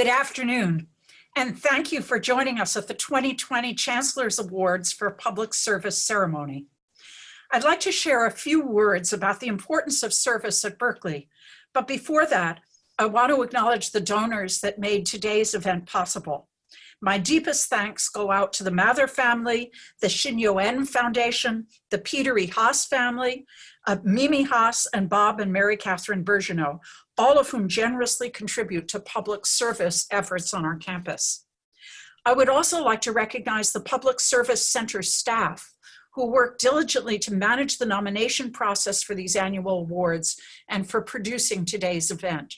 Good afternoon, and thank you for joining us at the 2020 Chancellor's Awards for Public Service Ceremony. I'd like to share a few words about the importance of service at Berkeley, but before that, I want to acknowledge the donors that made today's event possible. My deepest thanks go out to the Mather family, the Xinyuan Foundation, the Peter E. Haas family, uh, Mimi Haas, and Bob and Mary Catherine Birgeneau, all of whom generously contribute to public service efforts on our campus. I would also like to recognize the Public Service Center staff who work diligently to manage the nomination process for these annual awards and for producing today's event.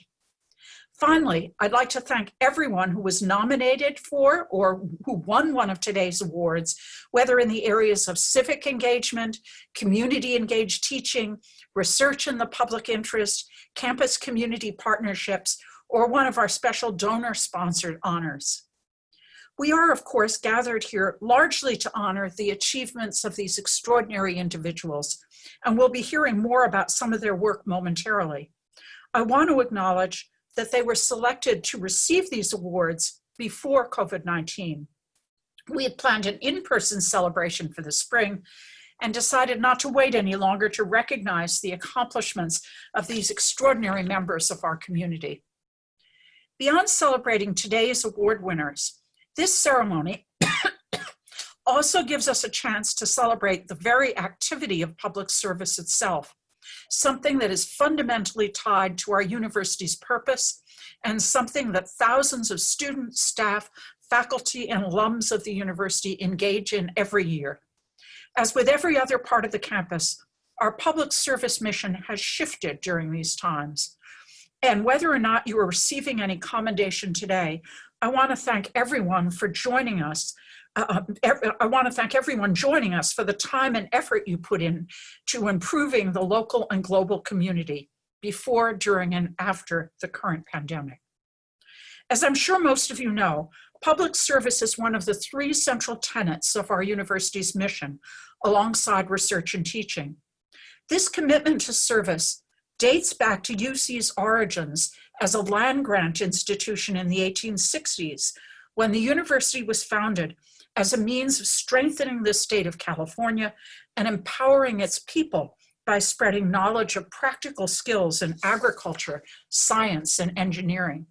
Finally, I'd like to thank everyone who was nominated for or who won one of today's awards, whether in the areas of civic engagement, community engaged teaching, research in the public interest, campus community partnerships, or one of our special donor sponsored honors. We are, of course, gathered here largely to honor the achievements of these extraordinary individuals, and we'll be hearing more about some of their work momentarily. I want to acknowledge that they were selected to receive these awards before COVID-19. We had planned an in-person celebration for the spring and decided not to wait any longer to recognize the accomplishments of these extraordinary members of our community. Beyond celebrating today's award winners, this ceremony also gives us a chance to celebrate the very activity of public service itself something that is fundamentally tied to our university's purpose and something that thousands of students, staff, faculty, and alums of the university engage in every year. As with every other part of the campus, our public service mission has shifted during these times. And whether or not you are receiving any commendation today, I want to thank everyone for joining us uh, I want to thank everyone joining us for the time and effort you put in to improving the local and global community before, during, and after the current pandemic. As I'm sure most of you know, public service is one of the three central tenets of our university's mission, alongside research and teaching. This commitment to service dates back to UC's origins as a land-grant institution in the 1860s, when the university was founded as a means of strengthening the state of California and empowering its people by spreading knowledge of practical skills in agriculture, science, and engineering.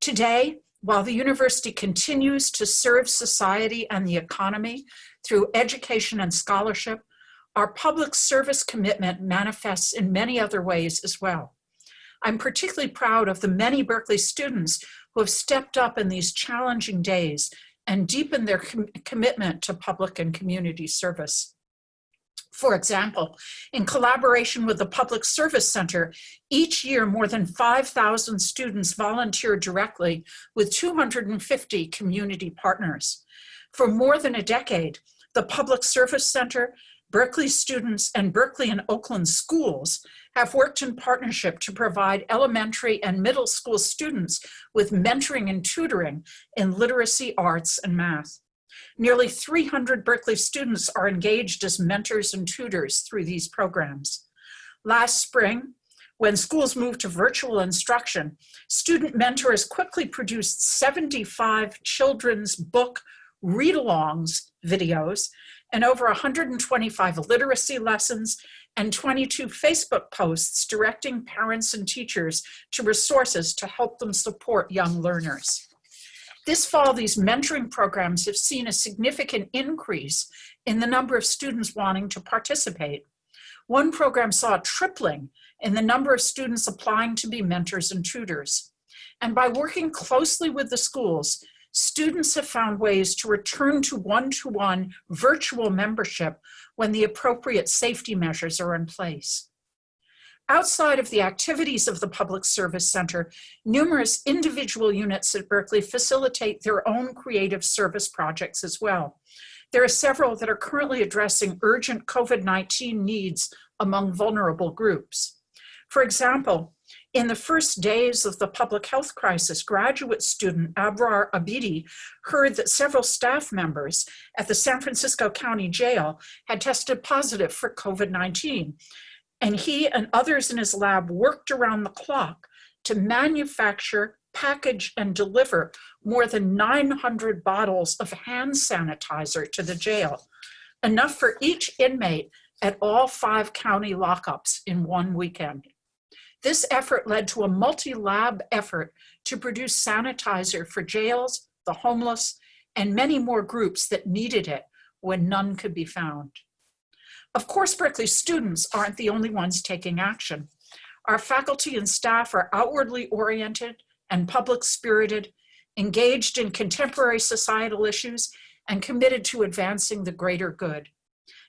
Today, while the university continues to serve society and the economy through education and scholarship, our public service commitment manifests in many other ways as well. I'm particularly proud of the many Berkeley students who have stepped up in these challenging days and deepen their com commitment to public and community service. For example, in collaboration with the Public Service Center, each year more than 5,000 students volunteer directly with 250 community partners. For more than a decade, the Public Service Center, Berkeley students, and Berkeley and Oakland schools have worked in partnership to provide elementary and middle school students with mentoring and tutoring in literacy, arts, and math. Nearly 300 Berkeley students are engaged as mentors and tutors through these programs. Last spring, when schools moved to virtual instruction, student mentors quickly produced 75 children's book read-alongs videos and over 125 literacy lessons and 22 Facebook posts directing parents and teachers to resources to help them support young learners. This fall, these mentoring programs have seen a significant increase in the number of students wanting to participate. One program saw a tripling in the number of students applying to be mentors and tutors. And by working closely with the schools, students have found ways to return to one-to-one -one virtual membership when the appropriate safety measures are in place. Outside of the activities of the Public Service Center, numerous individual units at Berkeley facilitate their own creative service projects as well. There are several that are currently addressing urgent COVID-19 needs among vulnerable groups. For example, in the first days of the public health crisis, graduate student Abrar Abidi heard that several staff members at the San Francisco County Jail had tested positive for COVID-19. And he and others in his lab worked around the clock to manufacture package, and deliver more than 900 bottles of hand sanitizer to the jail, enough for each inmate at all five county lockups in one weekend. This effort led to a multi-lab effort to produce sanitizer for jails, the homeless, and many more groups that needed it when none could be found. Of course, Berkeley students aren't the only ones taking action. Our faculty and staff are outwardly oriented and public spirited, engaged in contemporary societal issues, and committed to advancing the greater good.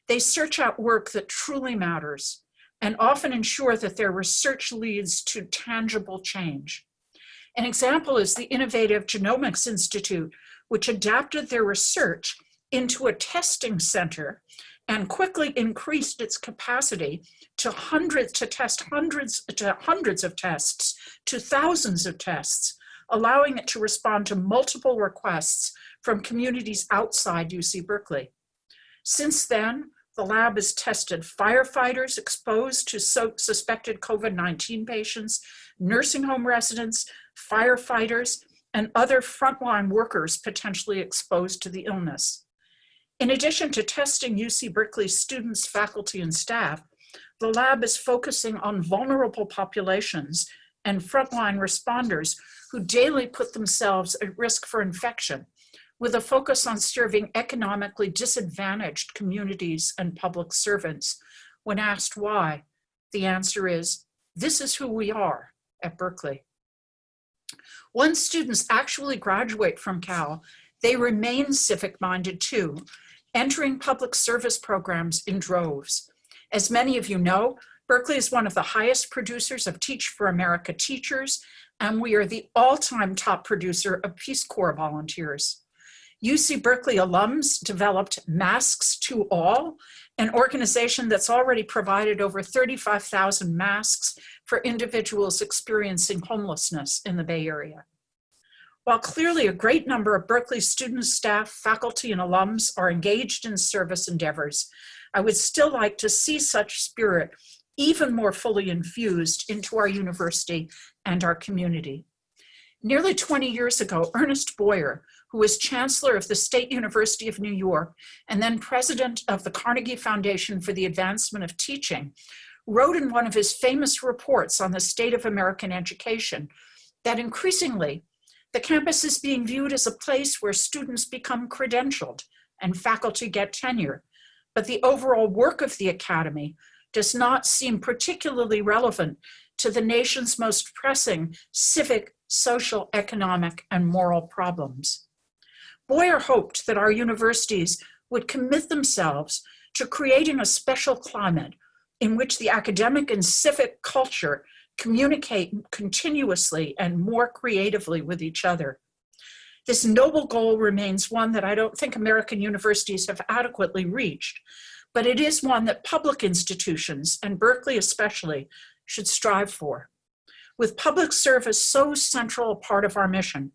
They search out work that truly matters and often ensure that their research leads to tangible change. An example is the Innovative Genomics Institute, which adapted their research into a testing center and quickly increased its capacity to hundreds to test hundreds to hundreds of tests to thousands of tests allowing it to respond to multiple requests from communities outside UC Berkeley. Since then, the lab has tested firefighters exposed to so suspected COVID-19 patients, nursing home residents, firefighters, and other frontline workers potentially exposed to the illness. In addition to testing UC Berkeley students, faculty, and staff, the lab is focusing on vulnerable populations and frontline responders who daily put themselves at risk for infection, with a focus on serving economically disadvantaged communities and public servants. When asked why, the answer is, this is who we are at Berkeley. Once students actually graduate from Cal, they remain civic-minded too, entering public service programs in droves. As many of you know, Berkeley is one of the highest producers of Teach for America teachers, and we are the all-time top producer of Peace Corps volunteers. UC Berkeley alums developed Masks to All, an organization that's already provided over 35,000 masks for individuals experiencing homelessness in the Bay Area. While clearly a great number of Berkeley students, staff, faculty, and alums are engaged in service endeavors, I would still like to see such spirit even more fully infused into our university and our community. Nearly 20 years ago, Ernest Boyer, who was chancellor of the State University of New York and then president of the Carnegie Foundation for the Advancement of Teaching, wrote in one of his famous reports on the state of American education that increasingly the campus is being viewed as a place where students become credentialed and faculty get tenure, but the overall work of the academy does not seem particularly relevant to the nation's most pressing civic, social, economic, and moral problems. Boyer hoped that our universities would commit themselves to creating a special climate in which the academic and civic culture communicate continuously and more creatively with each other. This noble goal remains one that I don't think American universities have adequately reached, but it is one that public institutions, and Berkeley especially, should strive for. With public service so central a part of our mission,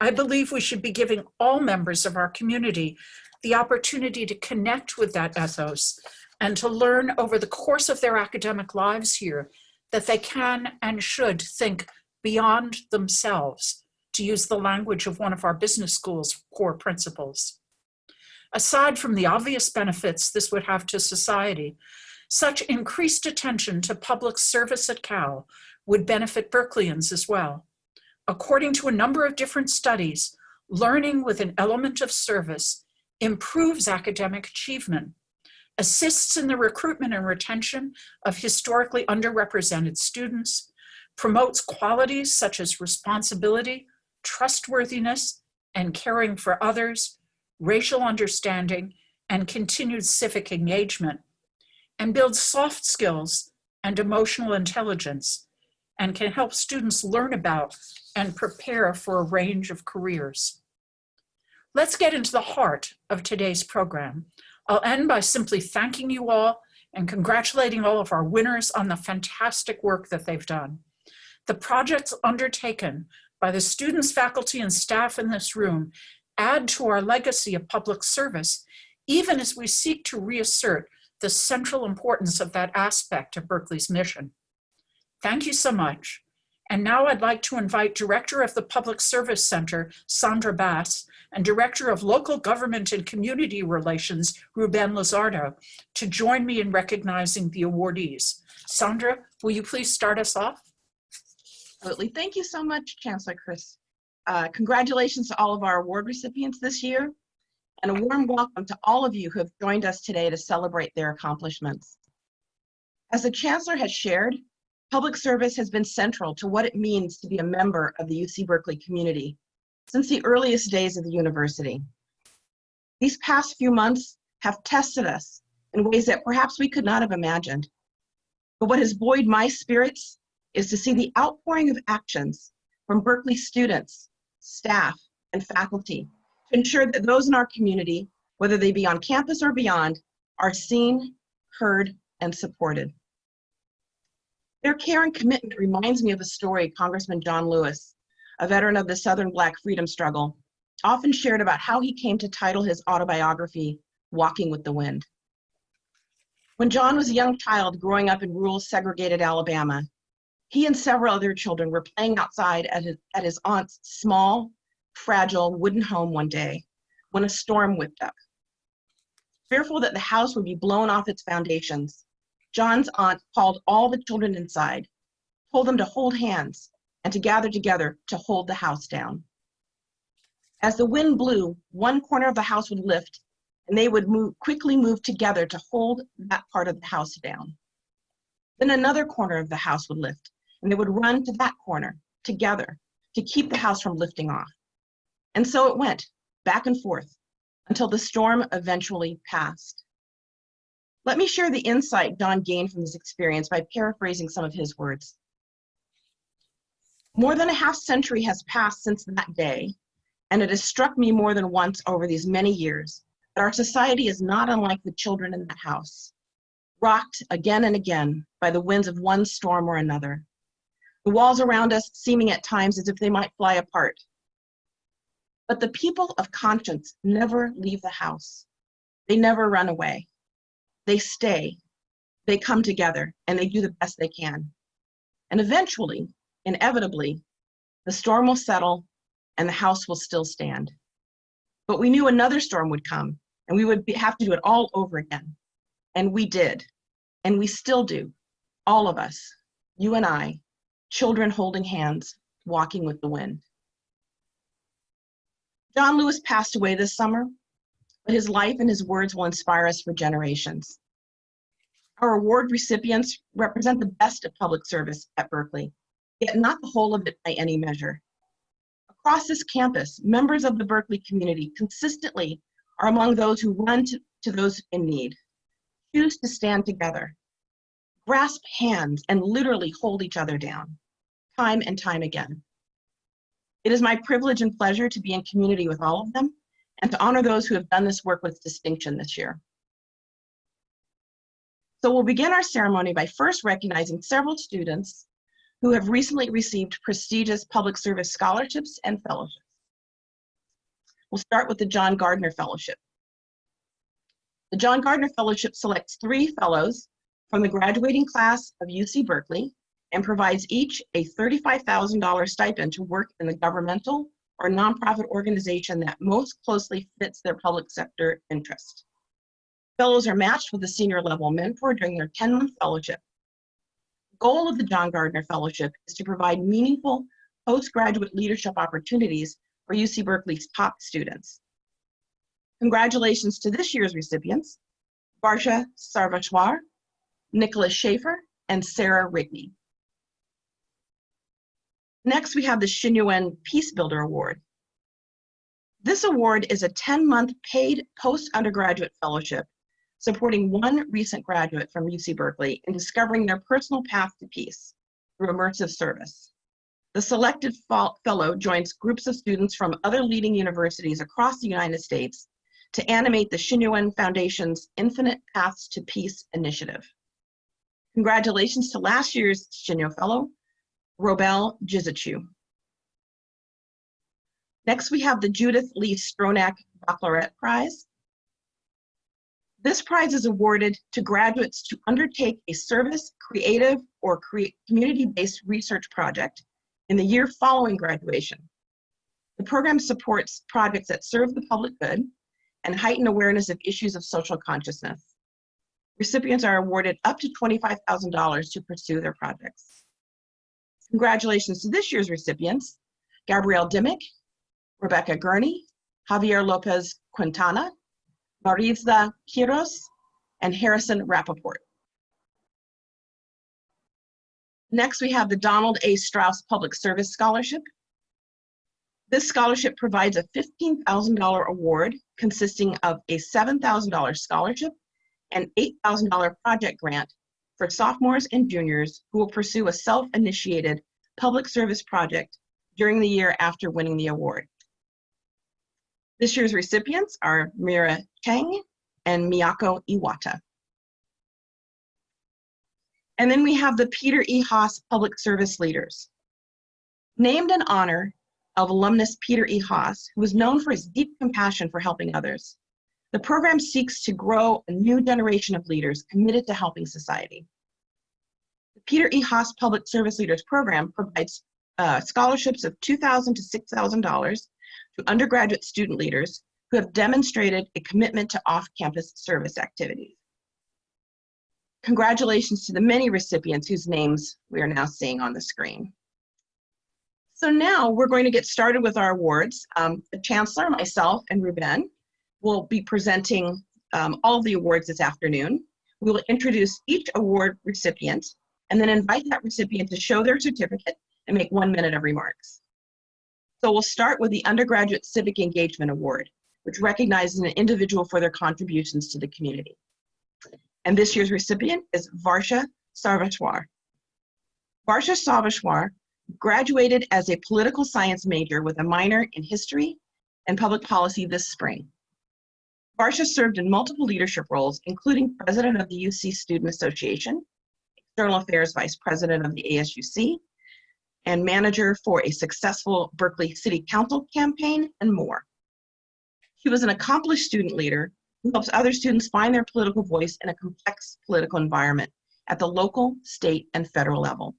I believe we should be giving all members of our community the opportunity to connect with that ethos and to learn over the course of their academic lives here that they can and should think beyond themselves, to use the language of one of our business school's core principles. Aside from the obvious benefits this would have to society, such increased attention to public service at Cal would benefit Berkeleyans as well. According to a number of different studies, learning with an element of service improves academic achievement, assists in the recruitment and retention of historically underrepresented students, promotes qualities such as responsibility, trustworthiness, and caring for others, racial understanding, and continued civic engagement, and builds soft skills and emotional intelligence, and can help students learn about and prepare for a range of careers. Let's get into the heart of today's program. I'll end by simply thanking you all and congratulating all of our winners on the fantastic work that they've done. The projects undertaken by the students, faculty, and staff in this room add to our legacy of public service, even as we seek to reassert the central importance of that aspect of Berkeley's mission. Thank you so much. And now I'd like to invite Director of the Public Service Center, Sandra Bass, and Director of Local Government and Community Relations, Ruben Lizardo, to join me in recognizing the awardees. Sandra, will you please start us off? Absolutely. Thank you so much, Chancellor Christ. Uh, congratulations to all of our award recipients this year, and a warm welcome to all of you who have joined us today to celebrate their accomplishments. As the Chancellor has shared, public service has been central to what it means to be a member of the UC Berkeley community since the earliest days of the university. These past few months have tested us in ways that perhaps we could not have imagined. But what has buoyed my spirits is to see the outpouring of actions from Berkeley students, staff, and faculty to ensure that those in our community, whether they be on campus or beyond, are seen, heard, and supported. Their care and commitment reminds me of a story Congressman John Lewis, a veteran of the Southern Black freedom struggle, often shared about how he came to title his autobiography, Walking with the Wind. When John was a young child growing up in rural segregated Alabama, he and several other children were playing outside at his, at his aunt's small, fragile wooden home one day when a storm whipped up. Fearful that the house would be blown off its foundations, John's aunt called all the children inside, told them to hold hands and to gather together to hold the house down. As the wind blew, one corner of the house would lift and they would move, quickly move together to hold that part of the house down. Then another corner of the house would lift and they would run to that corner together to keep the house from lifting off. And so it went back and forth until the storm eventually passed. Let me share the insight Don gained from this experience by paraphrasing some of his words. More than a half century has passed since that day, and it has struck me more than once over these many years that our society is not unlike the children in that house, rocked again and again by the winds of one storm or another. The walls around us seeming at times as if they might fly apart. But the people of conscience never leave the house. They never run away they stay, they come together, and they do the best they can. And eventually, inevitably, the storm will settle and the house will still stand. But we knew another storm would come and we would be, have to do it all over again. And we did. And we still do. All of us, you and I, children holding hands, walking with the wind. John Lewis passed away this summer, but his life and his words will inspire us for generations. Our award recipients represent the best of public service at Berkeley, yet not the whole of it by any measure. Across this campus, members of the Berkeley community consistently are among those who run to, to those in need, choose to stand together, grasp hands, and literally hold each other down, time and time again. It is my privilege and pleasure to be in community with all of them and to honor those who have done this work with distinction this year. So we'll begin our ceremony by first recognizing several students who have recently received prestigious public service scholarships and fellowships. We'll start with the John Gardner Fellowship. The John Gardner Fellowship selects three fellows from the graduating class of UC Berkeley and provides each a $35,000 stipend to work in the governmental or nonprofit organization that most closely fits their public sector interest. Fellows are matched with a senior level mentor during their 10-month fellowship. The goal of the John Gardner Fellowship is to provide meaningful postgraduate leadership opportunities for UC Berkeley's top students. Congratulations to this year's recipients, Varsha Sarveshwar, Nicholas Schaefer, and Sarah Rigney. Next, we have the Xinyuan Peace Builder Award. This award is a 10-month paid post-undergraduate fellowship supporting one recent graduate from UC Berkeley in discovering their personal path to peace through immersive service. The selected fellow joins groups of students from other leading universities across the United States to animate the Xinyuan Foundation's Infinite Paths to Peace initiative. Congratulations to last year's Xinyuan Fellow, Robel Jizichu. Next, we have the Judith Lee Stronach Baccalaureate Prize. This prize is awarded to graduates to undertake a service, creative, or community-based research project in the year following graduation. The program supports projects that serve the public good and heighten awareness of issues of social consciousness. Recipients are awarded up to $25,000 to pursue their projects. Congratulations to this year's recipients, Gabrielle Dimick, Rebecca Gurney, Javier Lopez Quintana, Maritza Quiros, and Harrison Rappaport. Next, we have the Donald A. Strauss Public Service Scholarship. This scholarship provides a $15,000 award consisting of a $7,000 scholarship and $8,000 project grant for sophomores and juniors who will pursue a self-initiated public service project during the year after winning the award. This year's recipients are Mira Chang and Miyako Iwata. And then we have the Peter E. Haas Public Service Leaders. Named in honor of alumnus Peter E. Haas, who was known for his deep compassion for helping others. The program seeks to grow a new generation of leaders committed to helping society. The Peter E. Haas Public Service Leaders Program provides uh, scholarships of 2,000 to $6,000 to undergraduate student leaders who have demonstrated a commitment to off-campus service activities. Congratulations to the many recipients whose names we are now seeing on the screen. So now we're going to get started with our awards. Um, the Chancellor, myself, and Ruben will be presenting um, all the awards this afternoon. We will introduce each award recipient and then invite that recipient to show their certificate and make one minute of remarks. So we'll start with the Undergraduate Civic Engagement Award, which recognizes an individual for their contributions to the community. And this year's recipient is Varsha Sarveshwar. Varsha Sarveshwar graduated as a political science major with a minor in history and public policy this spring. Varsha served in multiple leadership roles, including president of the UC Student Association, external affairs vice president of the ASUC, and manager for a successful Berkeley City Council campaign, and more. She was an accomplished student leader who helps other students find their political voice in a complex political environment at the local, state, and federal level.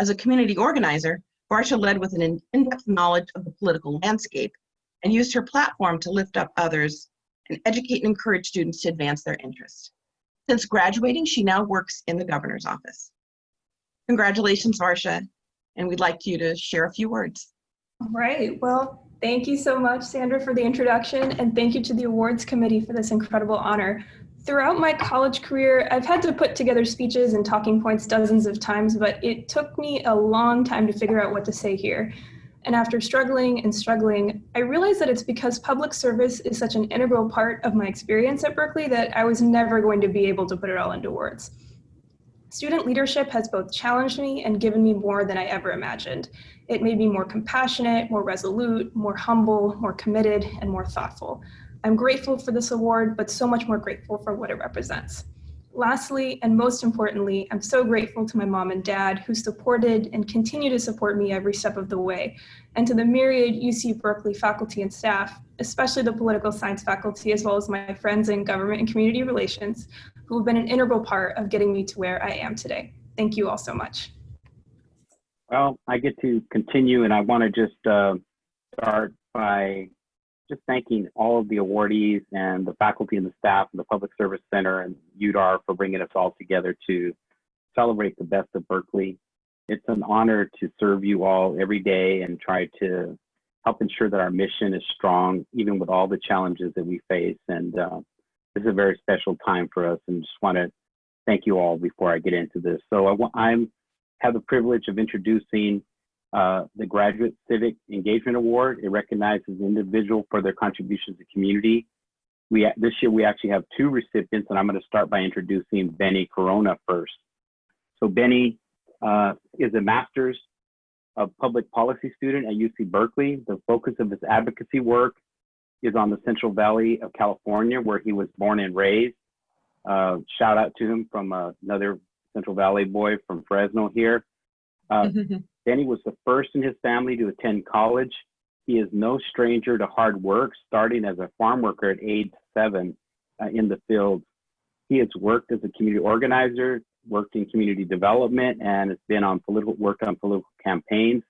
As a community organizer, Varsha led with an in-depth knowledge of the political landscape and used her platform to lift up others and educate and encourage students to advance their interests. Since graduating, she now works in the governor's office. Congratulations, Varsha, and we'd like you to share a few words. All right. Well, thank you so much, Sandra, for the introduction, and thank you to the awards committee for this incredible honor. Throughout my college career, I've had to put together speeches and talking points dozens of times, but it took me a long time to figure out what to say here. And after struggling and struggling, I realized that it's because public service is such an integral part of my experience at Berkeley that I was never going to be able to put it all into words. Student leadership has both challenged me and given me more than I ever imagined. It made me more compassionate, more resolute, more humble, more committed, and more thoughtful. I'm grateful for this award, but so much more grateful for what it represents. Lastly, and most importantly, I'm so grateful to my mom and dad who supported and continue to support me every step of the way, and to the myriad UC Berkeley faculty and staff, especially the political science faculty, as well as my friends in government and community relations, who have been an integral part of getting me to where I am today. Thank you all so much. Well, I get to continue, and I want to just uh, start by just thanking all of the awardees and the faculty and the staff and the Public Service Center and UDAR for bringing us all together to celebrate the best of Berkeley. It's an honor to serve you all every day and try to help ensure that our mission is strong, even with all the challenges that we face. And uh, this is a very special time for us, and just want to thank you all before I get into this. So I I'm have the privilege of introducing uh, the Graduate Civic Engagement Award. It recognizes an individual for their contributions to community. We, this year, we actually have two recipients, and I'm going to start by introducing Benny Corona first. So Benny uh, is a master's of public policy student at UC Berkeley. The focus of his advocacy work is on the Central Valley of California, where he was born and raised. Uh, shout out to him from uh, another Central Valley boy from Fresno here. Uh, Benny was the first in his family to attend college. He is no stranger to hard work, starting as a farm worker at age seven uh, in the field. He has worked as a community organizer, worked in community development and has been on political worked on political campaigns.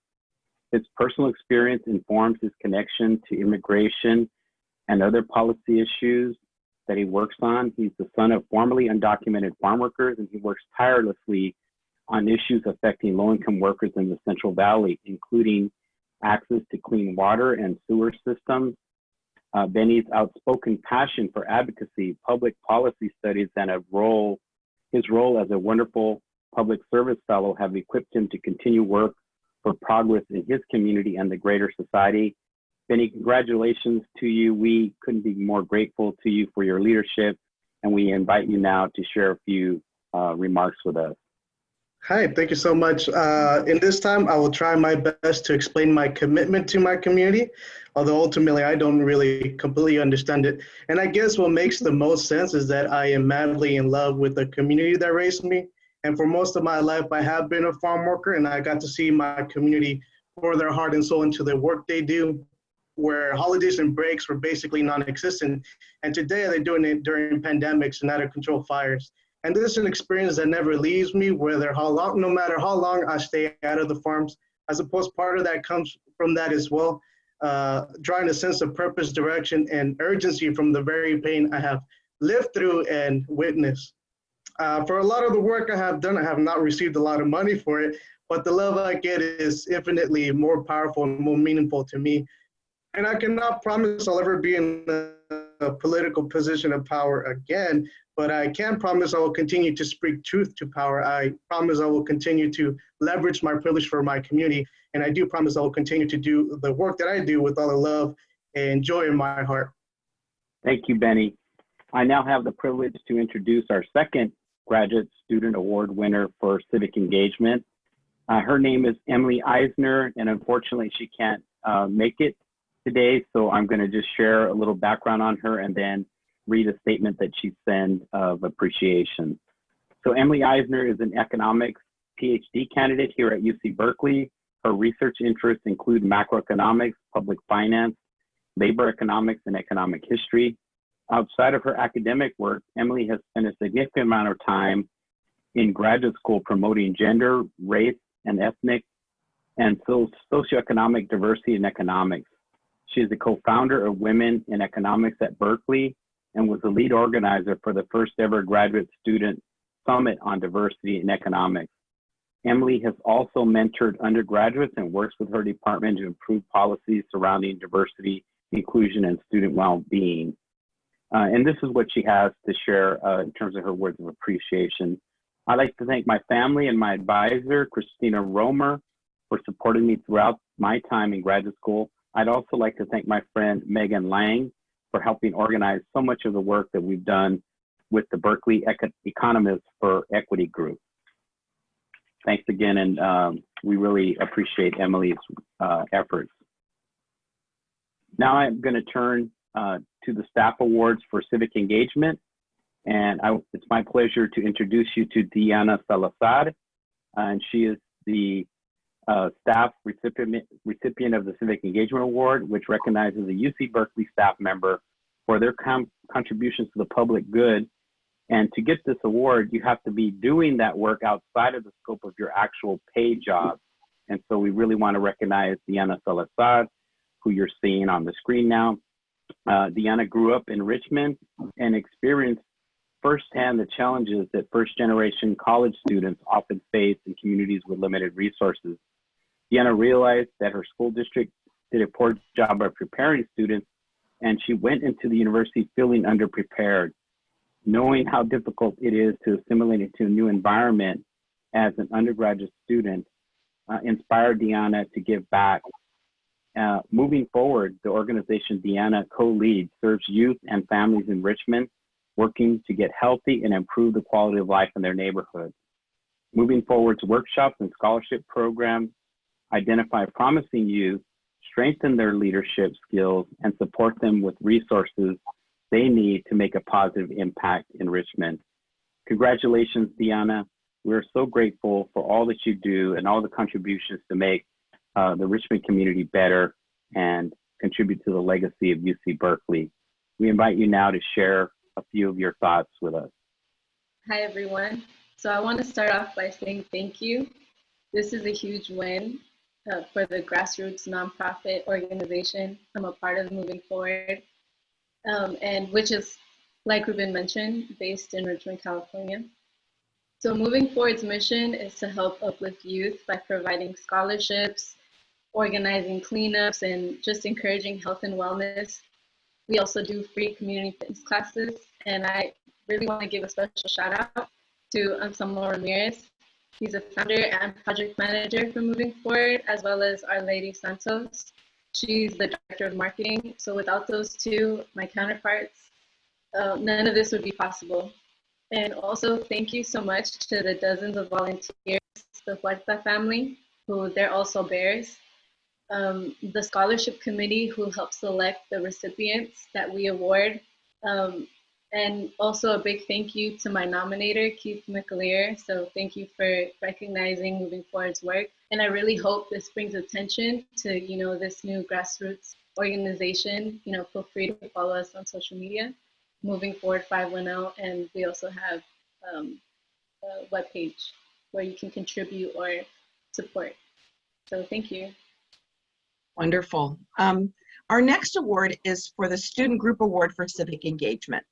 His personal experience informs his connection to immigration and other policy issues that he works on. He's the son of formerly undocumented farm workers, and he works tirelessly on issues affecting low-income workers in the Central Valley, including access to clean water and sewer systems. Uh, Benny's outspoken passion for advocacy, public policy studies, and a role, his role as a wonderful public service fellow have equipped him to continue work for progress in his community and the greater society. Benny, congratulations to you. We couldn't be more grateful to you for your leadership, and we invite you now to share a few uh, remarks with us. Hi, thank you so much. Uh, in this time, I will try my best to explain my commitment to my community, although ultimately I don't really completely understand it. And I guess what makes the most sense is that I am madly in love with the community that raised me. And for most of my life, I have been a farm worker and I got to see my community pour their heart and soul into the work they do, where holidays and breaks were basically non-existent. And today they're doing it during pandemics and out of control fires. And this is an experience that never leaves me, whether how long, no matter how long I stay out of the farms. I suppose part of that comes from that as well, uh, drawing a sense of purpose, direction, and urgency from the very pain I have lived through and witnessed. Uh, for a lot of the work I have done, I have not received a lot of money for it, but the love I get is infinitely more powerful and more meaningful to me. And I cannot promise I'll ever be in a, a political position of power again, but I can promise I will continue to speak truth to power. I promise I will continue to leverage my privilege for my community. And I do promise I will continue to do the work that I do with all the love and joy in my heart. Thank you, Benny. I now have the privilege to introduce our second Graduate Student Award winner for civic engagement. Uh, her name is Emily Eisner, and unfortunately, she can't uh, make it today. So I'm going to just share a little background on her and then read a statement that she sent of appreciation. So Emily Eisner is an economics PhD candidate here at UC Berkeley. Her research interests include macroeconomics, public finance, labor economics, and economic history. Outside of her academic work, Emily has spent a significant amount of time in graduate school promoting gender, race, and ethnic and so socioeconomic diversity in economics. She is the co-founder of Women in Economics at Berkeley and was the lead organizer for the first ever graduate student summit on diversity in economics. Emily has also mentored undergraduates and works with her department to improve policies surrounding diversity, inclusion, and student well-being. Uh, and this is what she has to share uh, in terms of her words of appreciation. I'd like to thank my family and my advisor, Christina Romer, for supporting me throughout my time in graduate school. I'd also like to thank my friend Megan Lang for helping organize so much of the work that we've done with the Berkeley Eco Economists for Equity Group. Thanks again, and um, we really appreciate Emily's uh, efforts. Now I'm going to turn uh, to the staff awards for civic engagement. And I, it's my pleasure to introduce you to Diana Salazar. and she is the uh, staff recipient, recipient of the Civic Engagement Award, which recognizes a UC Berkeley staff member for their contributions to the public good. And to get this award, you have to be doing that work outside of the scope of your actual paid job. And so we really want to recognize Diana Salazar, who you're seeing on the screen now. Uh, Diana grew up in Richmond and experienced firsthand the challenges that first generation college students often face in communities with limited resources. Deanna realized that her school district did a poor job of preparing students, and she went into the university feeling underprepared. Knowing how difficult it is to assimilate into a new environment as an undergraduate student uh, inspired Deanna to give back. Uh, moving forward, the organization Deanna co-leads serves youth and families in Richmond working to get healthy and improve the quality of life in their neighborhood. Moving forward workshops and scholarship programs, identify promising youth, strengthen their leadership skills, and support them with resources they need to make a positive impact in Richmond. Congratulations, Diana. We're so grateful for all that you do and all the contributions to make uh, the Richmond community better and contribute to the legacy of UC Berkeley. We invite you now to share a few of your thoughts with us. Hi, everyone. So I want to start off by saying thank you. This is a huge win uh, for the grassroots nonprofit organization I'm a part of moving forward, um, and which is, like Ruben mentioned, based in Richmond, California. So moving forward's mission is to help uplift youth by providing scholarships, organizing cleanups, and just encouraging health and wellness. We also do free community fitness classes, and I really want to give a special shout out to Anselmo Ramirez. He's a founder and project manager for Moving Forward, as well as Our Lady Santos. She's the director of marketing. So without those two, my counterparts, uh, none of this would be possible. And also thank you so much to the dozens of volunteers, the Huerta family, who they're also bears. Um, the scholarship committee who helps select the recipients that we award. Um, and also a big thank you to my nominator, Keith McAleer. So thank you for recognizing Moving Forward's work. And I really hope this brings attention to, you know, this new grassroots organization. You know, feel free to follow us on social media, Moving Forward 510. And we also have um, a webpage where you can contribute or support. So thank you. Wonderful. Um, our next award is for the Student Group Award for Civic Engagement.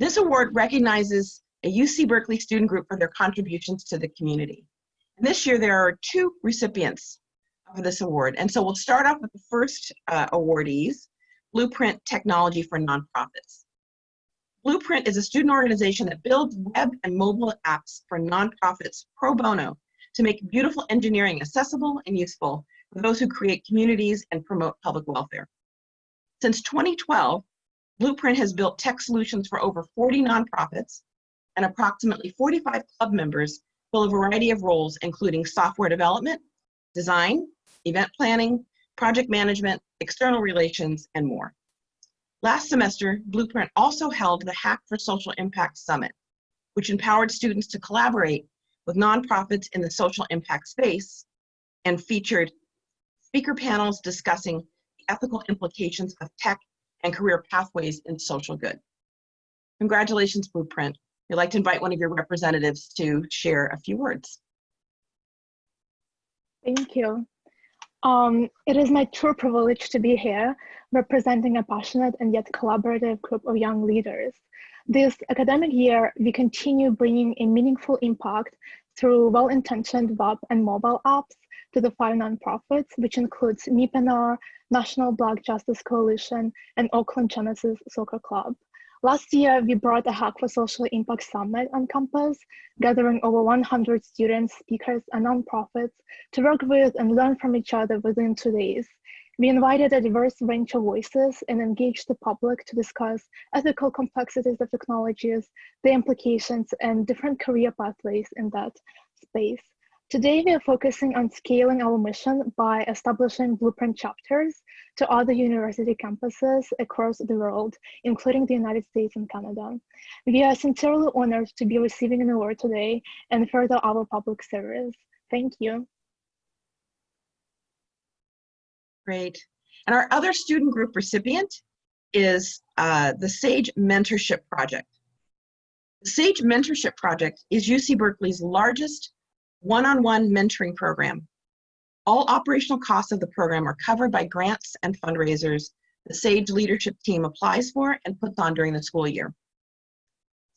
This award recognizes a UC Berkeley student group for their contributions to the community. And this year there are two recipients of this award. And so we'll start off with the first uh, awardees, Blueprint Technology for Nonprofits. Blueprint is a student organization that builds web and mobile apps for nonprofits pro bono to make beautiful engineering accessible and useful for those who create communities and promote public welfare. Since 2012, Blueprint has built tech solutions for over 40 nonprofits, and approximately 45 club members fill a variety of roles, including software development, design, event planning, project management, external relations, and more. Last semester, Blueprint also held the Hack for Social Impact Summit, which empowered students to collaborate with nonprofits in the social impact space and featured speaker panels discussing the ethical implications of tech and career pathways in social good. Congratulations, Blueprint. We'd like to invite one of your representatives to share a few words. Thank you. Um, it is my true privilege to be here representing a passionate and yet collaborative group of young leaders. This academic year, we continue bringing a meaningful impact through well-intentioned web and mobile apps to the five nonprofits, which includes MIPNR, National Black Justice Coalition, and Oakland Genesis Soccer Club. Last year, we brought a Hack for Social Impact Summit on campus, gathering over 100 students, speakers, and nonprofits to work with and learn from each other within two days. We invited a diverse range of voices and engaged the public to discuss ethical complexities of technologies, the implications, and different career pathways in that space. Today, we are focusing on scaling our mission by establishing blueprint chapters to other university campuses across the world, including the United States and Canada. We are sincerely honored to be receiving an award today and further our public service. Thank you. Great. And our other student group recipient is uh, the SAGE Mentorship Project. The SAGE Mentorship Project is UC Berkeley's largest one-on-one -on -one mentoring program. All operational costs of the program are covered by grants and fundraisers the SAGE leadership team applies for and puts on during the school year.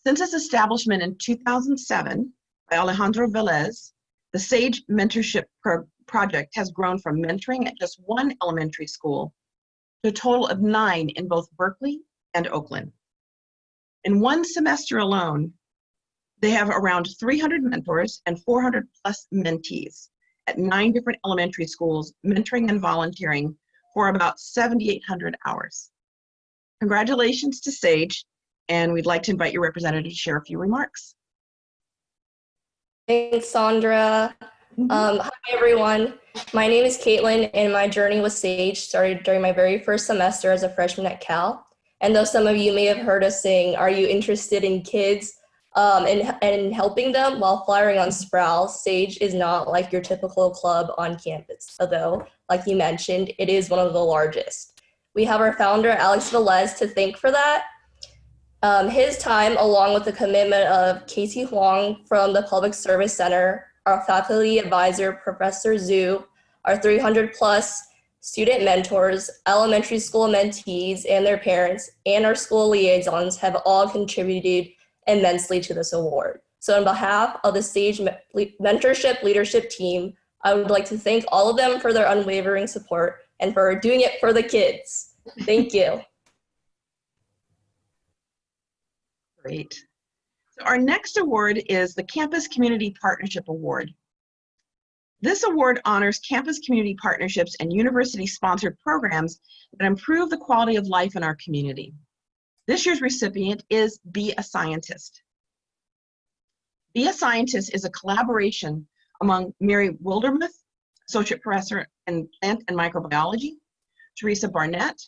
Since its establishment in 2007 by Alejandro Velez, the SAGE Mentorship Pro Project has grown from mentoring at just one elementary school to a total of nine in both Berkeley and Oakland. In one semester alone, they have around 300 mentors and 400 plus mentees at nine different elementary schools, mentoring and volunteering for about 7,800 hours. Congratulations to SAGE, and we'd like to invite your representative to share a few remarks. Thanks, Sandra. Um, hi, everyone. My name is Caitlin, and my journey with SAGE started during my very first semester as a freshman at Cal. And though some of you may have heard us sing, Are You Interested in Kids? Um, and, and helping them while flying on Sproul, Sage is not like your typical club on campus, although, like you mentioned, it is one of the largest. We have our founder, Alex Velez, to thank for that. Um, his time, along with the commitment of Casey Huang from the Public Service Center, our faculty advisor, Professor Zhu, our 300 plus student mentors, elementary school mentees and their parents, and our school liaisons have all contributed immensely to this award. So on behalf of the Sage Mentorship Leadership Team, I would like to thank all of them for their unwavering support and for doing it for the kids. Thank you. Great. So our next award is the Campus Community Partnership Award. This award honors campus community partnerships and university-sponsored programs that improve the quality of life in our community. This year's recipient is Be a Scientist. Be a Scientist is a collaboration among Mary Wildermuth, Associate Professor in Plant and Microbiology, Teresa Barnett,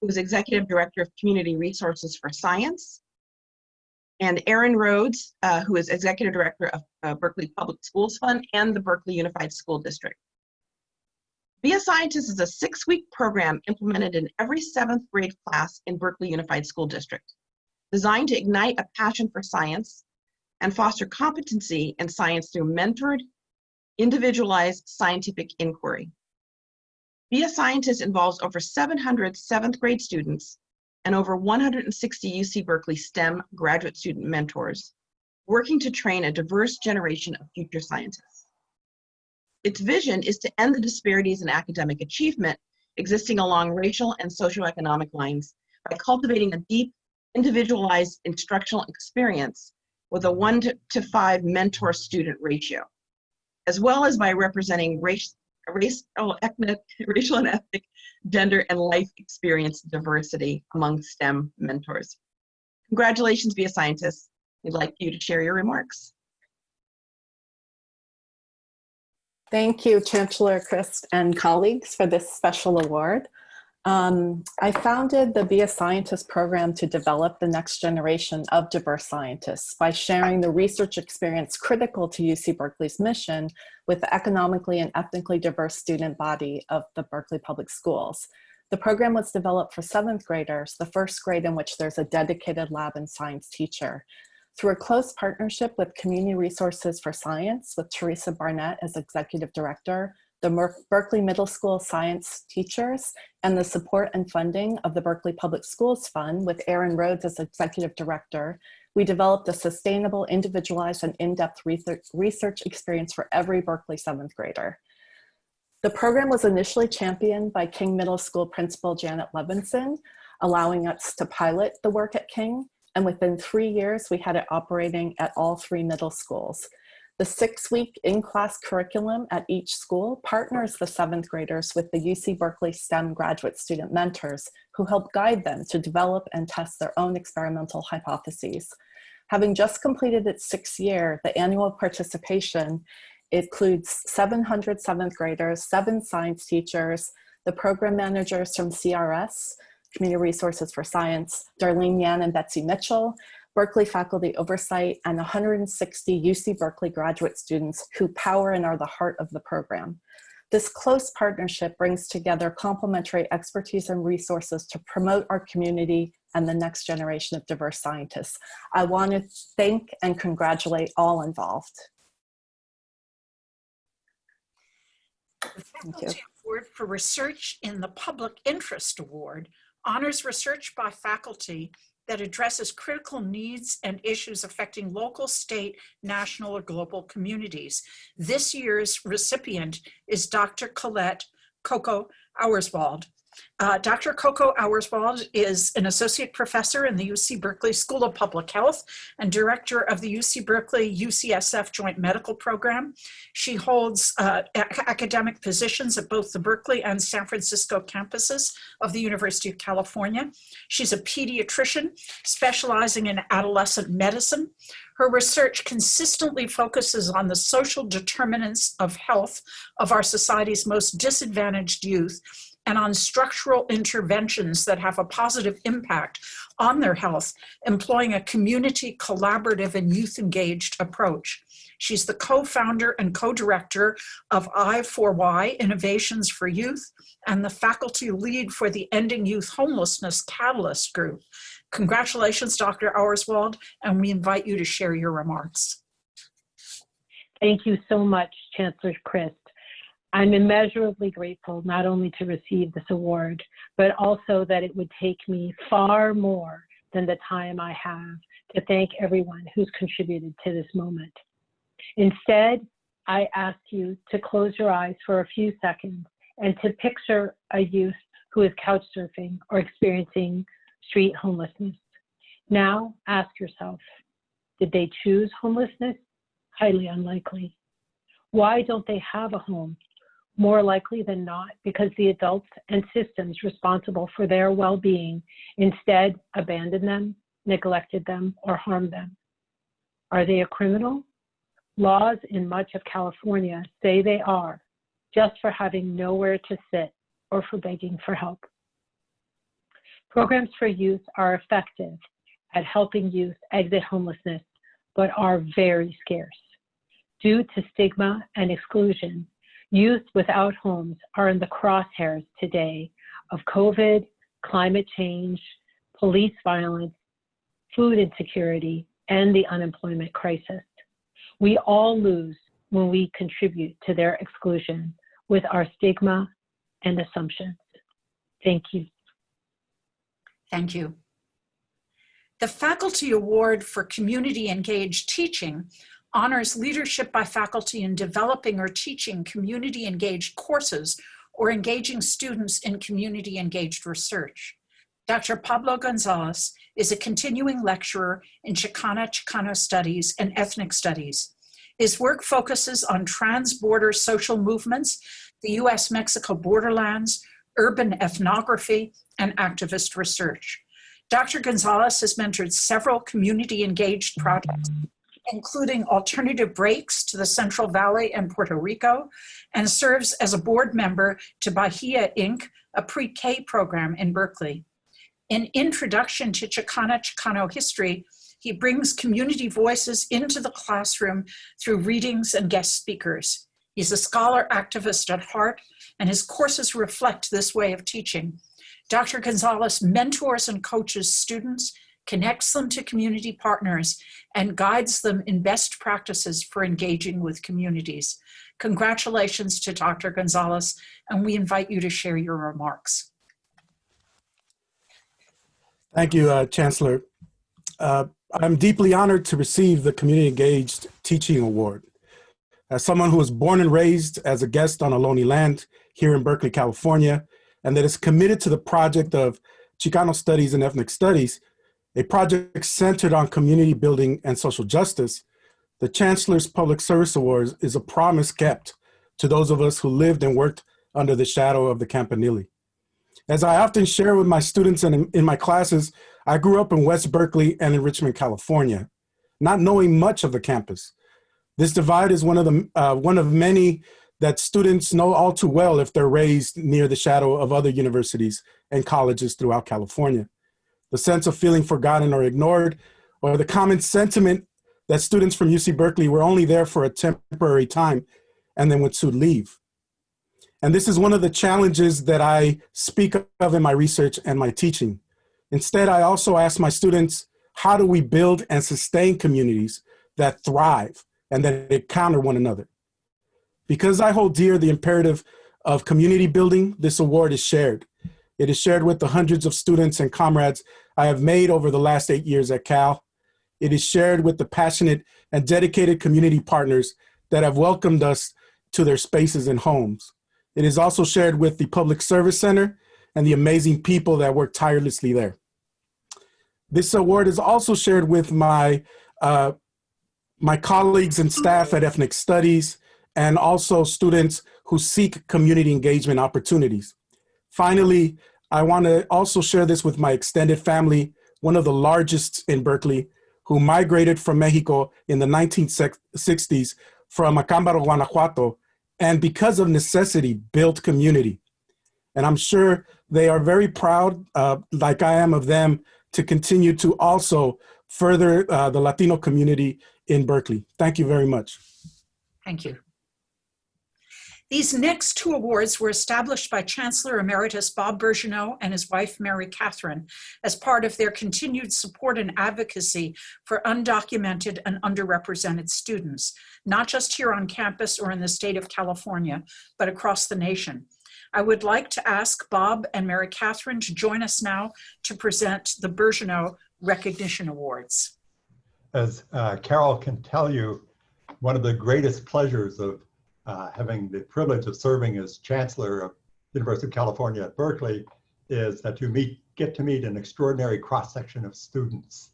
who is Executive Director of Community Resources for Science, and Erin Rhodes, uh, who is Executive Director of uh, Berkeley Public Schools Fund and the Berkeley Unified School District. Be a Scientist is a six-week program implemented in every seventh grade class in Berkeley Unified School District, designed to ignite a passion for science and foster competency in science through mentored, individualized scientific inquiry. Be a Scientist involves over 700 seventh grade students and over 160 UC Berkeley STEM graduate student mentors, working to train a diverse generation of future scientists. Its vision is to end the disparities in academic achievement existing along racial and socioeconomic lines by cultivating a deep, individualized instructional experience with a one to five mentor-student ratio, as well as by representing race, racial, ethnic, racial and ethnic, gender, and life experience diversity among STEM mentors. Congratulations, Be a Scientist. We'd like you to share your remarks. Thank you, Chancellor Christ and colleagues for this special award. Um, I founded the Be a Scientist program to develop the next generation of diverse scientists by sharing the research experience critical to UC Berkeley's mission with the economically and ethnically diverse student body of the Berkeley Public Schools. The program was developed for seventh graders, the first grade in which there's a dedicated lab and science teacher. Through a close partnership with Community Resources for Science with Teresa Barnett as Executive Director, the Berkeley Middle School science teachers, and the support and funding of the Berkeley Public Schools Fund with Erin Rhodes as Executive Director, we developed a sustainable, individualized, and in-depth research experience for every Berkeley seventh grader. The program was initially championed by King Middle School Principal Janet Levinson, allowing us to pilot the work at King, and within three years, we had it operating at all three middle schools. The six-week in-class curriculum at each school partners the seventh graders with the UC Berkeley STEM graduate student mentors who help guide them to develop and test their own experimental hypotheses. Having just completed its sixth year, the annual participation includes 700 seventh graders, seven science teachers, the program managers from CRS, Community Resources for Science, Darlene Yan and Betsy Mitchell, Berkeley faculty oversight, and 160 UC Berkeley graduate students who power and are the heart of the program. This close partnership brings together complementary expertise and resources to promote our community and the next generation of diverse scientists. I want to thank and congratulate all involved. The Faculty Award for Research in the Public Interest Award honors research by faculty that addresses critical needs and issues affecting local, state, national, or global communities. This year's recipient is Dr. Colette Coco Auerswald. Uh, Dr. Coco Auerswald is an associate professor in the UC Berkeley School of Public Health and director of the UC Berkeley UCSF Joint Medical Program. She holds uh, academic positions at both the Berkeley and San Francisco campuses of the University of California. She's a pediatrician specializing in adolescent medicine. Her research consistently focuses on the social determinants of health of our society's most disadvantaged youth and on structural interventions that have a positive impact on their health, employing a community collaborative and youth engaged approach. She's the co-founder and co-director of I4Y Innovations for Youth and the faculty lead for the Ending Youth Homelessness Catalyst Group. Congratulations, Dr. Auerswald, and we invite you to share your remarks. Thank you so much, Chancellor Christ. I'm immeasurably grateful not only to receive this award, but also that it would take me far more than the time I have to thank everyone who's contributed to this moment. Instead, I ask you to close your eyes for a few seconds and to picture a youth who is couch surfing or experiencing street homelessness. Now ask yourself, did they choose homelessness? Highly unlikely. Why don't they have a home? More likely than not, because the adults and systems responsible for their well being instead abandoned them, neglected them, or harmed them. Are they a criminal? Laws in much of California say they are, just for having nowhere to sit or for begging for help. Programs for youth are effective at helping youth exit homelessness, but are very scarce. Due to stigma and exclusion, youth without homes are in the crosshairs today of COVID, climate change, police violence, food insecurity, and the unemployment crisis. We all lose when we contribute to their exclusion with our stigma and assumptions. Thank you. Thank you. The Faculty Award for Community Engaged Teaching honors leadership by faculty in developing or teaching community engaged courses or engaging students in community engaged research. Dr. Pablo Gonzalez is a continuing lecturer in Chicana Chicano Studies and Ethnic Studies. His work focuses on trans-border social movements, the US-Mexico borderlands, urban ethnography, and activist research. Dr. Gonzalez has mentored several community engaged projects, including Alternative Breaks to the Central Valley and Puerto Rico, and serves as a board member to Bahia Inc., a pre-K program in Berkeley. In Introduction to Chicana Chicano History, he brings community voices into the classroom through readings and guest speakers. He's a scholar activist at heart, and his courses reflect this way of teaching. Dr. Gonzalez mentors and coaches students, connects them to community partners, and guides them in best practices for engaging with communities. Congratulations to Dr. Gonzalez, and we invite you to share your remarks. Thank you, uh, Chancellor. Uh, I'm deeply honored to receive the Community Engaged Teaching Award. As someone who was born and raised as a guest on Ohlone land here in Berkeley, California, and that is committed to the project of Chicano Studies and Ethnic Studies, a project centered on community building and social justice, the Chancellor's Public Service Awards is a promise kept to those of us who lived and worked under the shadow of the Campanile. As I often share with my students and in, my classes, I grew up in West Berkeley and in Richmond, California, not knowing much of the campus. This divide is one of, the, uh, one of many that students know all too well if they're raised near the shadow of other universities and colleges throughout California. The sense of feeling forgotten or ignored, or the common sentiment that students from UC Berkeley were only there for a temporary time and then would soon leave. And this is one of the challenges that I speak of in my research and my teaching. Instead, I also ask my students, how do we build and sustain communities that thrive and that encounter one another? Because I hold dear the imperative of community building, this award is shared. It is shared with the hundreds of students and comrades I have made over the last eight years at Cal. It is shared with the passionate and dedicated community partners that have welcomed us to their spaces and homes. It is also shared with the Public Service Center and the amazing people that work tirelessly there. This award is also shared with my, uh, my colleagues and staff at Ethnic Studies and also students who seek community engagement opportunities. Finally, I want to also share this with my extended family, one of the largest in Berkeley, who migrated from Mexico in the 1960s from Acámbaro, Guanajuato, and because of necessity, built community. And I'm sure they are very proud, uh, like I am of them, to continue to also further uh, the Latino community in Berkeley. Thank you very much. Thank you. These next two awards were established by Chancellor Emeritus Bob Birgeneau and his wife, Mary Catherine, as part of their continued support and advocacy for undocumented and underrepresented students, not just here on campus or in the state of California, but across the nation. I would like to ask Bob and Mary Catherine to join us now to present the Birgeneau Recognition Awards. As uh, Carol can tell you, one of the greatest pleasures of uh, having the privilege of serving as Chancellor of University of California at Berkeley is that you meet, get to meet an extraordinary cross-section of students.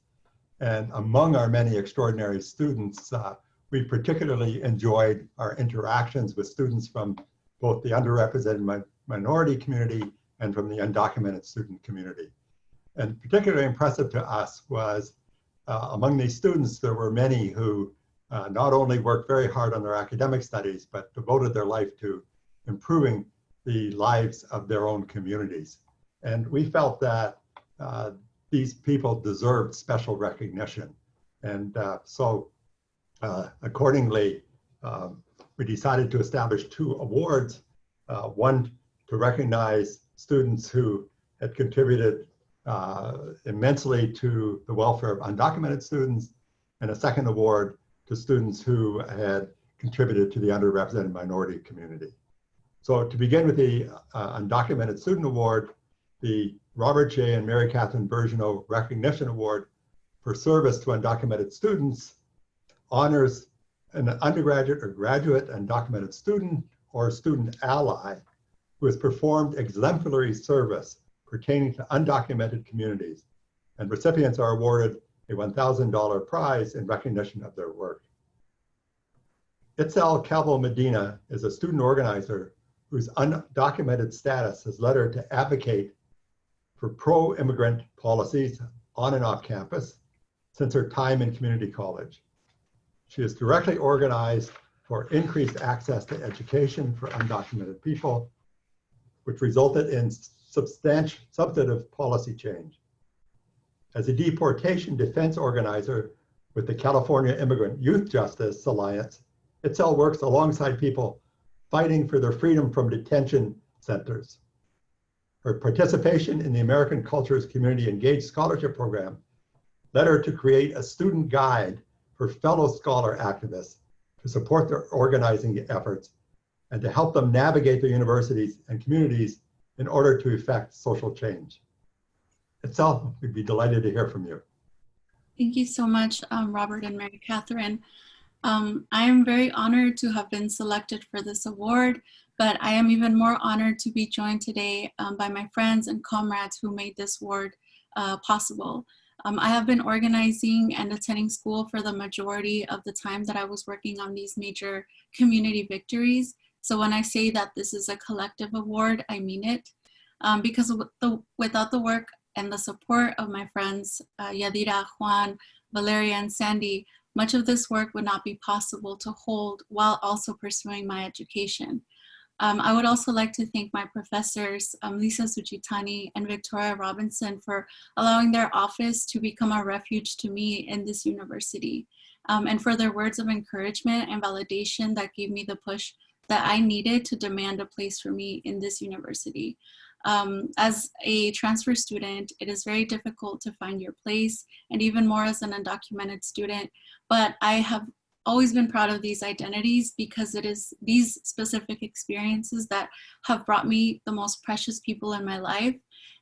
And among our many extraordinary students, uh, we particularly enjoyed our interactions with students from both the underrepresented mi minority community and from the undocumented student community. And particularly impressive to us was uh, among these students, there were many who uh, not only worked very hard on their academic studies, but devoted their life to improving the lives of their own communities. And we felt that uh, these people deserved special recognition. And uh, so uh, accordingly, um, we decided to establish two awards, uh, one to recognize students who had contributed uh, immensely to the welfare of undocumented students, and a second award to students who had contributed to the underrepresented minority community. So to begin with the uh, Undocumented Student Award, the Robert J. and Mary Catherine Birgeneau Recognition Award for service to undocumented students honors an undergraduate or graduate undocumented student or student ally who has performed exemplary service pertaining to undocumented communities, and recipients are awarded a $1,000 prize in recognition of their work. Itzel Calvo Medina is a student organizer whose undocumented status has led her to advocate for pro-immigrant policies on and off campus since her time in community college. She has directly organized for increased access to education for undocumented people, which resulted in substantial substantive policy change. As a deportation defense organizer with the California Immigrant Youth Justice Alliance, Itzel works alongside people fighting for their freedom from detention centers. Her participation in the American Cultures Community Engaged Scholarship Program led her to create a student guide for fellow scholar activists to support their organizing efforts and to help them navigate their universities and communities in order to effect social change. Itzel, we'd be delighted to hear from you. Thank you so much, um, Robert and Mary Catherine. Um, I am very honored to have been selected for this award, but I am even more honored to be joined today um, by my friends and comrades who made this award uh, possible. Um, I have been organizing and attending school for the majority of the time that I was working on these major community victories. So when I say that this is a collective award, I mean it. Um, because the, without the work and the support of my friends, uh, Yadira, Juan, Valeria, and Sandy, much of this work would not be possible to hold while also pursuing my education. Um, I would also like to thank my professors, um, Lisa Suchitani and Victoria Robinson for allowing their office to become a refuge to me in this university um, and for their words of encouragement and validation that gave me the push that I needed to demand a place for me in this university. Um, as a transfer student, it is very difficult to find your place and even more as an undocumented student, but I have always been proud of these identities because it is these specific experiences that have brought me the most precious people in my life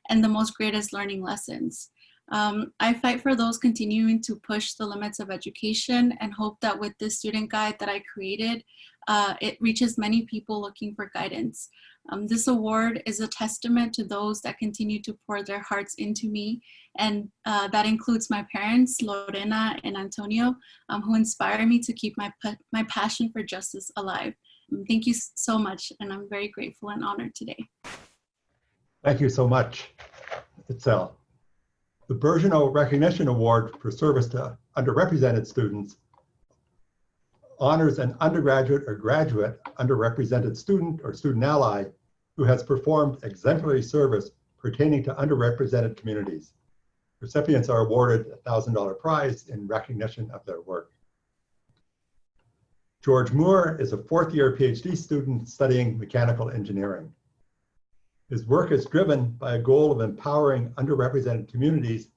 and the most greatest learning lessons. Um, I fight for those continuing to push the limits of education and hope that with this student guide that I created, uh, it reaches many people looking for guidance. Um, this award is a testament to those that continue to pour their hearts into me, and uh, that includes my parents, Lorena and Antonio, um, who inspire me to keep my, my passion for justice alive. Um, thank you so much, and I'm very grateful and honored today. Thank you so much, Itzel. The Birgeneau Recognition Award for Service to Underrepresented Students honors an undergraduate or graduate underrepresented student or student ally who has performed exemplary service pertaining to underrepresented communities. Recipients are awarded a $1,000 prize in recognition of their work. George Moore is a fourth year PhD student studying mechanical engineering. His work is driven by a goal of empowering underrepresented communities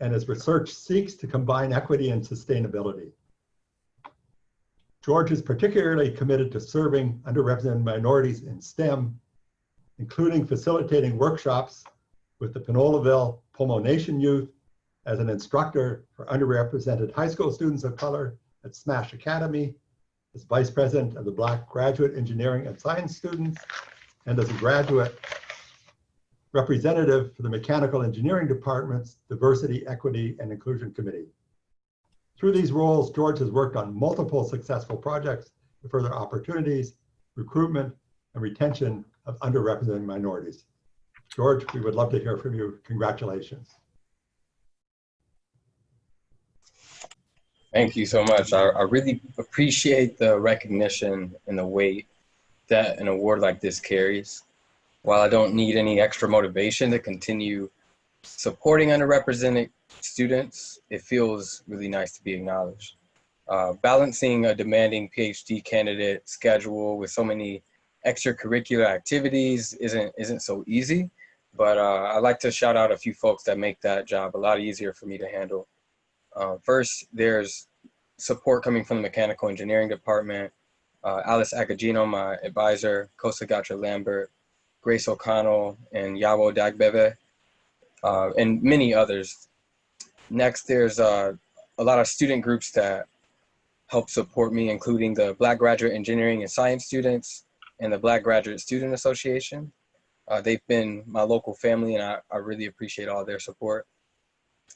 and his research seeks to combine equity and sustainability. George is particularly committed to serving underrepresented minorities in STEM, including facilitating workshops with the Pinoleville Pomo Nation youth as an instructor for underrepresented high school students of color at Smash Academy, as vice president of the Black Graduate Engineering and Science students, and as a graduate representative for the Mechanical Engineering Department's Diversity, Equity, and Inclusion Committee. Through these roles, George has worked on multiple successful projects to further opportunities, recruitment, and retention of underrepresented minorities. George, we would love to hear from you. Congratulations. Thank you so much. I, I really appreciate the recognition and the weight that an award like this carries. While I don't need any extra motivation to continue supporting underrepresented students, it feels really nice to be acknowledged. Uh, balancing a demanding PhD candidate schedule with so many extracurricular activities isn't isn't so easy, but uh, I'd like to shout out a few folks that make that job a lot easier for me to handle. Uh, first, there's support coming from the mechanical engineering department, uh, Alice Agogino, my advisor, Kosa Goucher-Lambert, Grace O'Connell, and Yawo Dagbeve, uh, and many others. Next, there's uh, a lot of student groups that help support me, including the Black Graduate Engineering and Science Students and the Black Graduate Student Association. Uh, they've been my local family and I, I really appreciate all their support.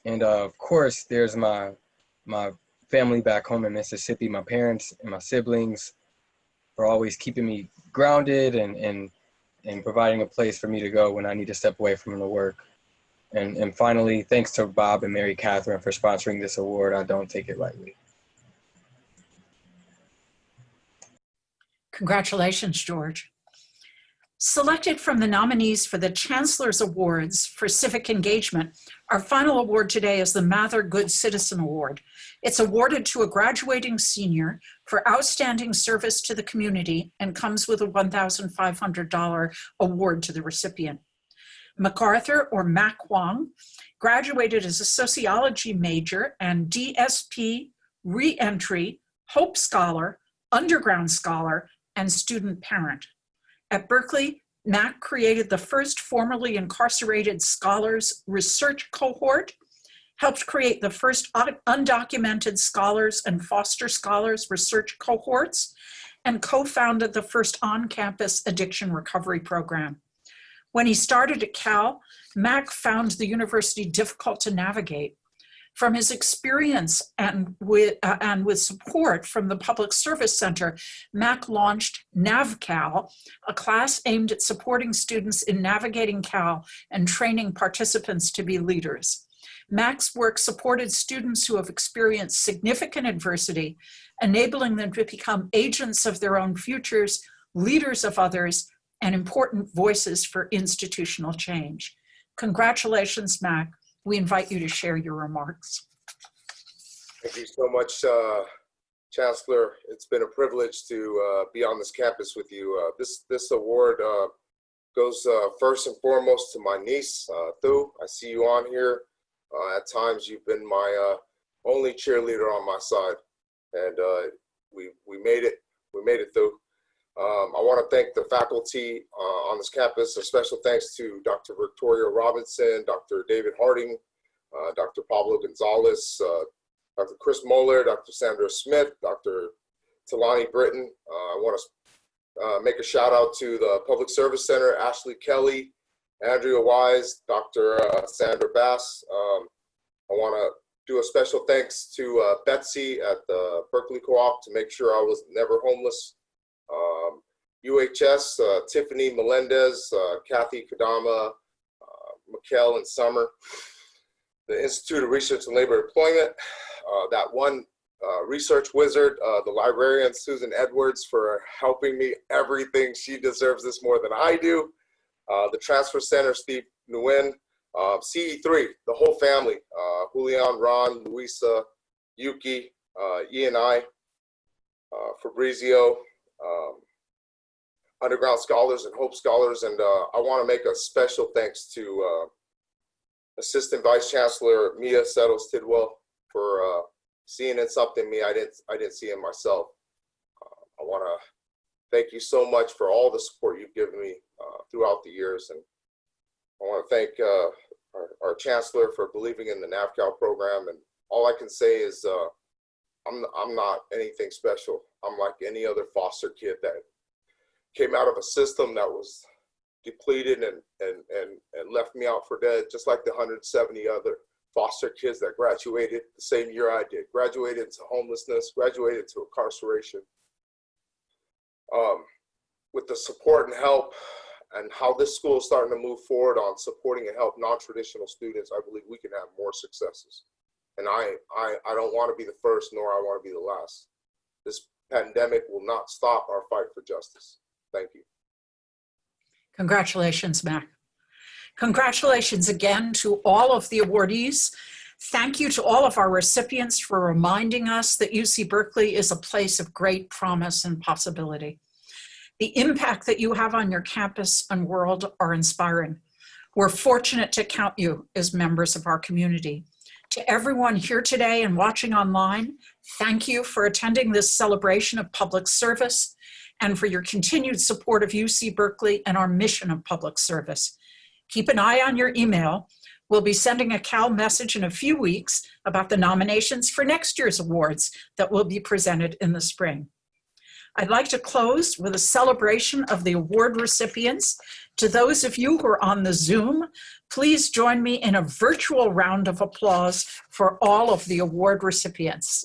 And uh, of course, there's my, my family back home in Mississippi, my parents and my siblings for always keeping me grounded and, and, and providing a place for me to go when I need to step away from the work. And, and finally, thanks to Bob and Mary Catherine for sponsoring this award. I don't take it lightly. Congratulations, George. Selected from the nominees for the Chancellor's Awards for Civic Engagement, our final award today is the Mather Good Citizen Award. It's awarded to a graduating senior for outstanding service to the community and comes with a $1,500 award to the recipient. MacArthur or Mac Wong graduated as a sociology major and DSP, reentry, Hope Scholar, underground scholar, and student parent. At Berkeley, Mac created the first formerly incarcerated scholars research cohort, helped create the first undocumented scholars and foster scholars research cohorts, and co-founded the first on-campus addiction recovery program. When he started at Cal, Mac found the university difficult to navigate. From his experience and with, uh, and with support from the Public Service Center, Mac launched NavCal, a class aimed at supporting students in navigating Cal and training participants to be leaders. Mac's work supported students who have experienced significant adversity, enabling them to become agents of their own futures, leaders of others, and important voices for institutional change. Congratulations, Mac. We invite you to share your remarks. Thank you so much, uh, Chancellor. It's been a privilege to uh, be on this campus with you. Uh, this this award uh, goes uh, first and foremost to my niece, uh, Thu. I see you on here. at times, you've been my only cheerleader on my side, and we we made it. We made it, Thu. Um, I want to thank the faculty uh, on this campus. A special thanks to Dr. Victoria Robinson, Dr. David Harding, uh, Dr. Pablo Gonzalez, uh, Dr. Chris Moeller, Dr. Sandra Smith, Dr. Tolani Britton. Uh, I want to uh, make a shout out to the Public Service Center, Ashley Kelly, Andrea Wise, Dr. Uh, Sandra Bass. Um, I want to do a special thanks to Betsy at the Berkeley Co-op to make sure I was never homeless. UHS, uh, Tiffany Melendez, uh, Kathy Kadama, uh, Mikkel and Summer. The Institute of Research and Labor Employment, uh, that one uh, research wizard, uh, the librarian Susan Edwards for helping me everything. She deserves this more than I do. the Transfer Center, Steve Nguyen, CE3, the whole family, Julian, Ron, Luisa, Yuki, E and I, Fabrizio, um, Underground Scholars and Hope Scholars. And uh, I want to make a special thanks to uh, Assistant Vice Chancellor Mia Settles Tidwell for uh, seeing in something me I didn't I didn't see in myself. I want to thank you so much for all the support you've given me uh, throughout the years, and I want to thank uh, our, our chancellor for believing in the NAVCAL program. And all I can say is uh, I'm I'm not anything special. I'm like any other foster kid that came out of a system that was depleted and and and, and left me out for dead, just like the 170 other foster kids that graduated the same year I did, graduated to homelessness, graduated to incarceration. Um, with the support and help and how this school is starting to move forward on supporting and help non-traditional students, I believe we can have more successes. And I, I, I don't want to be the first, nor I want to be the last. This pandemic will not stop our fight for justice. Thank you. Congratulations, Mac. Congratulations again to all of the awardees. Thank you to all of our recipients for reminding us that UC Berkeley is a place of great promise and possibility. The impact that you have on your campus and world are inspiring. We're fortunate to count you as members of our community. To everyone here today and watching online, thank you for attending this celebration of public service and for your continued support of UC Berkeley and our mission of public service. Keep an eye on your email. We'll be sending a Cal message in a few weeks about the nominations for next year's awards that will be presented in the spring. I'd like to close with a celebration of the award recipients. To those of you who are on the Zoom, please join me in a virtual round of applause for all of the award recipients.